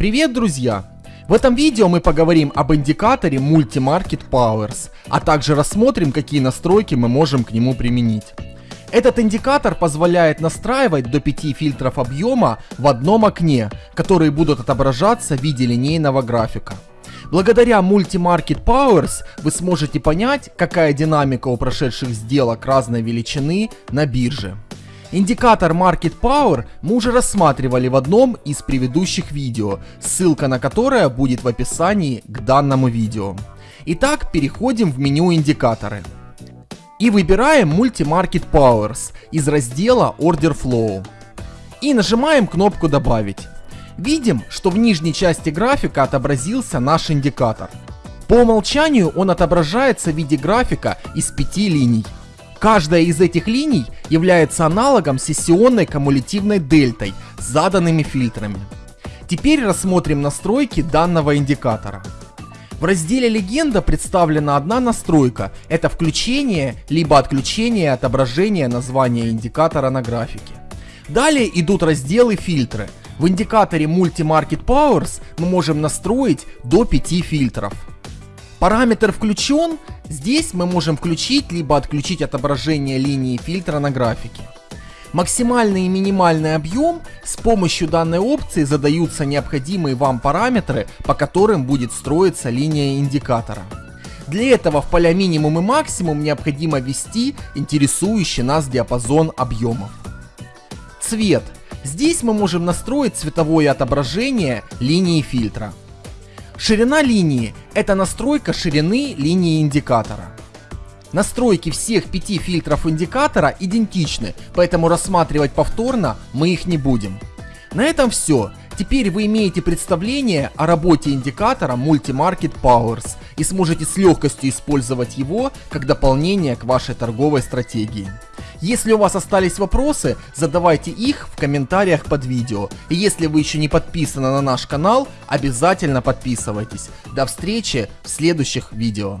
Привет, друзья! В этом видео мы поговорим об индикаторе Multi-Market Powers, а также рассмотрим, какие настройки мы можем к нему применить. Этот индикатор позволяет настраивать до 5 фильтров объема в одном окне, которые будут отображаться в виде линейного графика. Благодаря Multi-Market Powers вы сможете понять, какая динамика у прошедших сделок разной величины на бирже. Индикатор Market Power мы уже рассматривали в одном из предыдущих видео, ссылка на которое будет в описании к данному видео. Итак, переходим в меню индикаторы. И выбираем Multi Market Powers из раздела Order Flow. И нажимаем кнопку добавить. Видим, что в нижней части графика отобразился наш индикатор. По умолчанию он отображается в виде графика из пяти линий. Каждая из этих линий является аналогом сессионной кумулятивной дельтой с заданными фильтрами. Теперь рассмотрим настройки данного индикатора. В разделе «Легенда» представлена одна настройка – это включение либо отключение отображения названия индикатора на графике. Далее идут разделы «Фильтры», в индикаторе Multi Market Powers мы можем настроить до 5 фильтров. Параметр включен, здесь мы можем включить либо отключить отображение линии фильтра на графике. Максимальный и минимальный объем с помощью данной опции задаются необходимые вам параметры, по которым будет строиться линия индикатора. Для этого в поля минимум и максимум необходимо ввести интересующий нас диапазон объемов. Цвет Здесь мы можем настроить цветовое отображение линии фильтра. Ширина линии – это настройка ширины линии индикатора. Настройки всех пяти фильтров индикатора идентичны, поэтому рассматривать повторно мы их не будем. На этом все. Теперь вы имеете представление о работе индикатора Multi-Market Powers и сможете с легкостью использовать его как дополнение к вашей торговой стратегии. Если у вас остались вопросы, задавайте их в комментариях под видео. И если вы еще не подписаны на наш канал, обязательно подписывайтесь. До встречи в следующих видео.